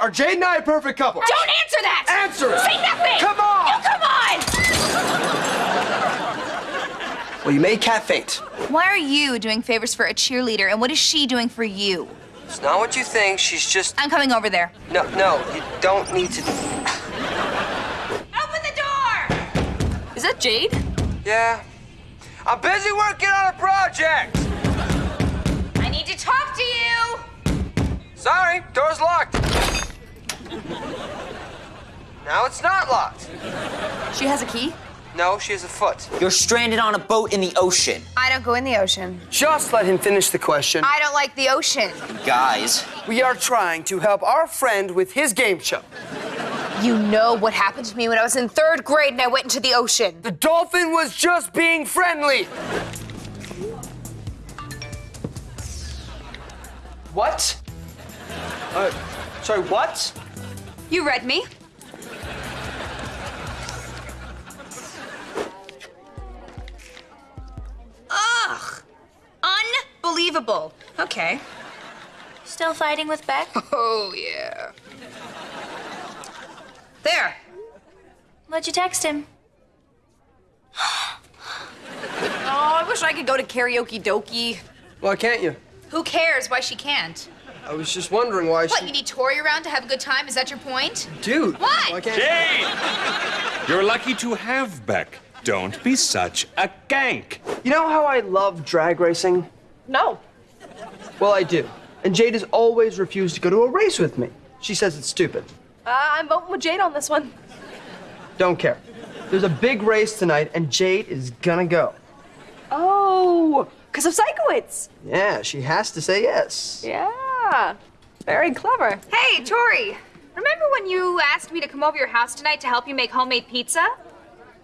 are Jade and I a perfect couple? Don't answer that! Answer it! Say nothing! Come on! You come on! Well, you made Cat faint. Why are you doing favors for a cheerleader, and what is she doing for you? It's not what you think. She's just. I'm coming over there. No, no, you don't need to. Open the door! Is that Jade? Yeah. I'm busy working on a project. I need to talk to you! Sorry, door's locked. Now it's not locked. She has a key? No, she has a foot. You're stranded on a boat in the ocean. I don't go in the ocean. Just let him finish the question. I don't like the ocean. Guys, We are trying to help our friend with his game show. You know what happened to me when I was in third grade and I went into the ocean. The dolphin was just being friendly. What? Uh, sorry, what? You read me. Ugh! Unbelievable. Okay. Still fighting with Beck? Oh, yeah. There. What'd you text him? Oh, I wish I could go to karaoke dokie. Why can't you? Who cares why she can't? I was just wondering why What, she. you need Tori around to have a good time? Is that your point? Dude. What? Why can't Jade! You're lucky to have Beck. Don't be such a gank. You know how I love drag racing? No. Well, I do. And Jade has always refused to go to a race with me. She says it's stupid. Uh, I'm voting with Jade on this one. Don't care. There's a big race tonight, and Jade is gonna go. Oh, because of Sikowitz. Yeah, she has to say yes. Yeah. Very clever. Hey, Tori. Remember when you asked me to come over your house tonight to help you make homemade pizza?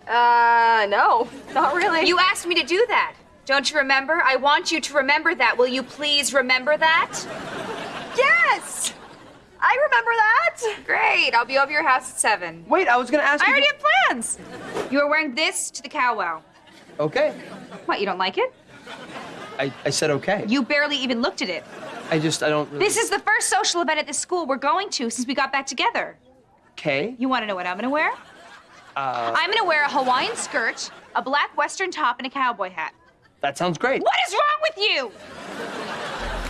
Uh, no, not really. You asked me to do that. Don't you remember? I want you to remember that. Will you please remember that? Yes! I remember that. Great. I'll be over your house at seven. Wait, I was gonna ask I you. I already have plans. You are wearing this to the cowwow. Okay. What, you don't like it? I, I said okay. You barely even looked at it. I just, I don't really. This is the first social event at this school we're going to since we got back together. Okay. You want to know what I'm gonna wear? Uh, I'm gonna wear a Hawaiian skirt, a black western top, and a cowboy hat. That sounds great. What is wrong with you?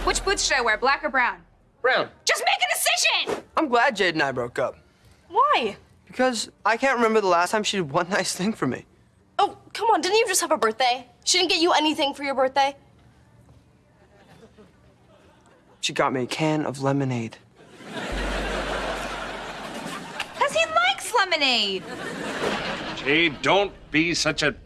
Which boots should I wear, black or brown? Brown. Just make a decision! I'm glad Jade and I broke up. Why? Because I can't remember the last time she did one nice thing for me. Oh, come on, didn't you just have a birthday? She didn't get you anything for your birthday? She got me a can of lemonade. Because he likes lemonade. Jade, don't be such a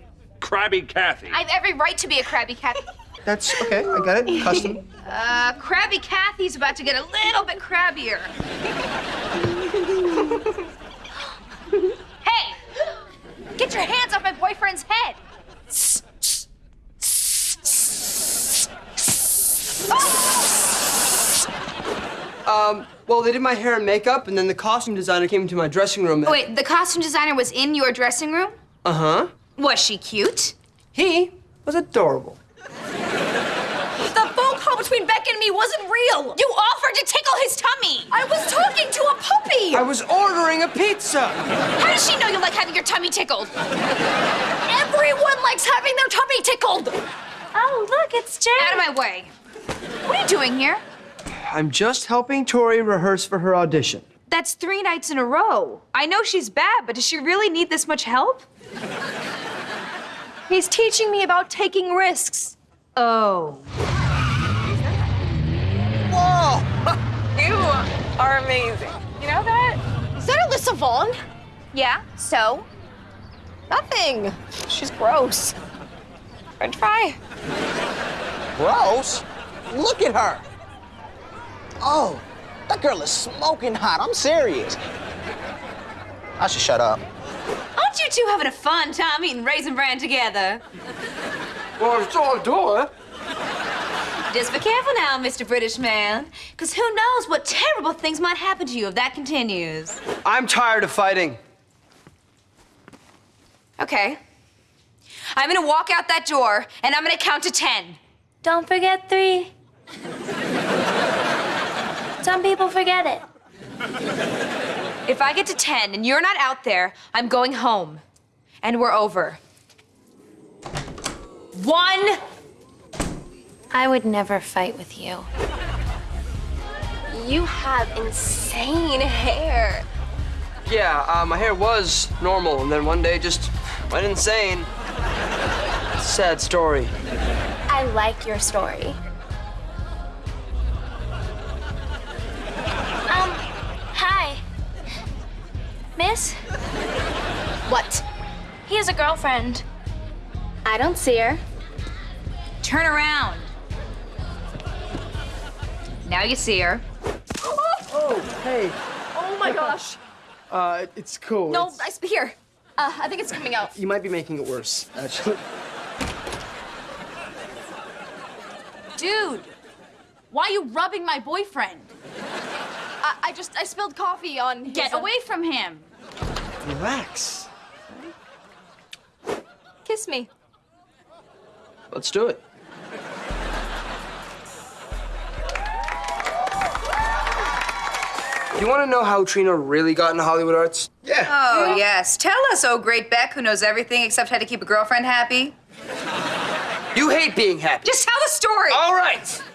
crabby Kathy. I have every right to be a crabby Kathy. That's okay. I got it. Custom. Uh, crabby Kathy's about to get a little bit crabbier. hey! Get your hands off my boyfriend's head! Well, they did my hair and makeup, and then the costume designer came into my dressing room. And... Wait, the costume designer was in your dressing room? Uh huh. Was she cute? He was adorable. The phone call between Beck and me wasn't real. You offered to tickle his tummy! I was talking to a puppy. I was ordering a pizza. How does she know you like having your tummy tickled? Everyone likes having their tummy tickled. Oh, look, it's Jade. Out of my way. What are you doing here? I'm just helping Tori rehearse for her audition. That's three nights in a row. I know she's bad, but does she really need this much help? He's teaching me about taking risks. Oh. Whoa! You are amazing. You know that? Is that Alyssa Vaughn? Yeah, so? Nothing. She's gross. French fry. gross. Look at her. Oh, that girl is smoking hot. I'm serious. I should shut up. Aren't you two having a fun time eating Raisin Bran together? Well, it's all door. Just be careful now, Mr. British man, because who knows what terrible things might happen to you if that continues. I'm tired of fighting. Okay. I'm gonna walk out that door, and I'm gonna count to ten. Don't forget three. Some people forget it. If I get to 10 and you're not out there, I'm going home. And we're over. One. I would never fight with you. You have insane hair. Yeah, uh, my hair was normal, and then one day just went insane. Sad story. I like your story. Miss, What? he has a girlfriend. I don't see her. Turn around. Now you see her. Oh, hey. Oh my gosh. Uh, it's cool. No, It's- I sp- here. Uh, I think it's coming out. you might be making it worse, actually. Dude, why are you rubbing my boyfriend? I, I just I spilled coffee on. His, Get uh, away from him. Relax. Kiss me. Let's do it. You want to know how Trina really got into Hollywood arts? Yeah. Oh, yes. Tell us, oh great Beck, who knows everything except how to keep a girlfriend happy. You hate being happy. Just tell the story. All right.